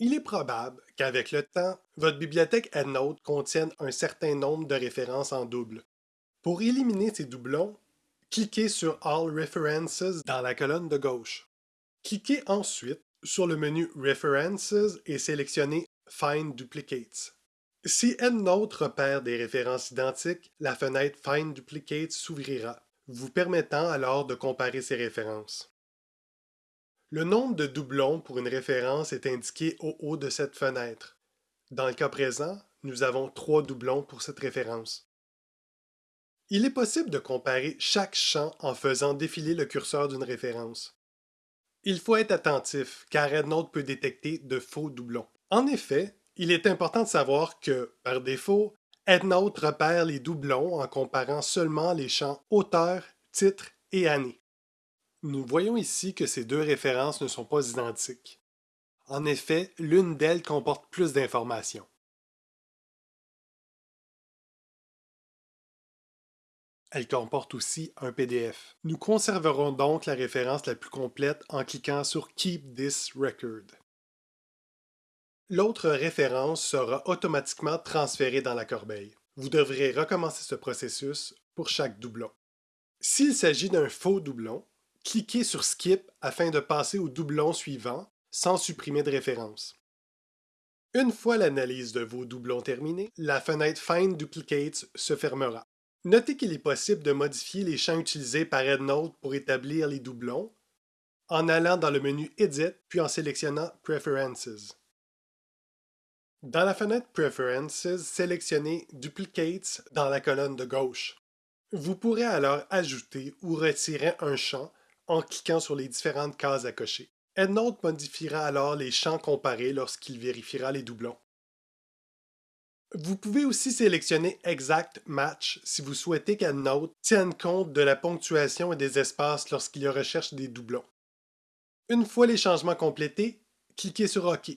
Il est probable qu'avec le temps, votre bibliothèque EndNote contienne un certain nombre de références en double. Pour éliminer ces doublons, cliquez sur All References dans la colonne de gauche. Cliquez ensuite sur le menu References et sélectionnez Find Duplicates. Si EndNote repère des références identiques, la fenêtre Find Duplicates s'ouvrira, vous permettant alors de comparer ces références. Le nombre de doublons pour une référence est indiqué au haut de cette fenêtre. Dans le cas présent, nous avons trois doublons pour cette référence. Il est possible de comparer chaque champ en faisant défiler le curseur d'une référence. Il faut être attentif, car EndNote peut détecter de faux doublons. En effet, il est important de savoir que, par défaut, EndNote repère les doublons en comparant seulement les champs auteur, titre et année. Nous voyons ici que ces deux références ne sont pas identiques. En effet, l'une d'elles comporte plus d'informations. Elle comporte aussi un PDF. Nous conserverons donc la référence la plus complète en cliquant sur Keep this record. L'autre référence sera automatiquement transférée dans la corbeille. Vous devrez recommencer ce processus pour chaque doublon. S'il s'agit d'un faux doublon, cliquez sur Skip afin de passer au doublon suivant sans supprimer de référence. Une fois l'analyse de vos doublons terminée, la fenêtre Find Duplicates se fermera. Notez qu'il est possible de modifier les champs utilisés par EndNote pour établir les doublons en allant dans le menu Edit puis en sélectionnant Preferences. Dans la fenêtre Preferences, sélectionnez Duplicates dans la colonne de gauche. Vous pourrez alors ajouter ou retirer un champ en cliquant sur les différentes cases à cocher. EndNote modifiera alors les champs comparés lorsqu'il vérifiera les doublons. Vous pouvez aussi sélectionner Exact Match si vous souhaitez qu'EndNote tienne compte de la ponctuation et des espaces lorsqu'il recherche des doublons. Une fois les changements complétés, cliquez sur OK.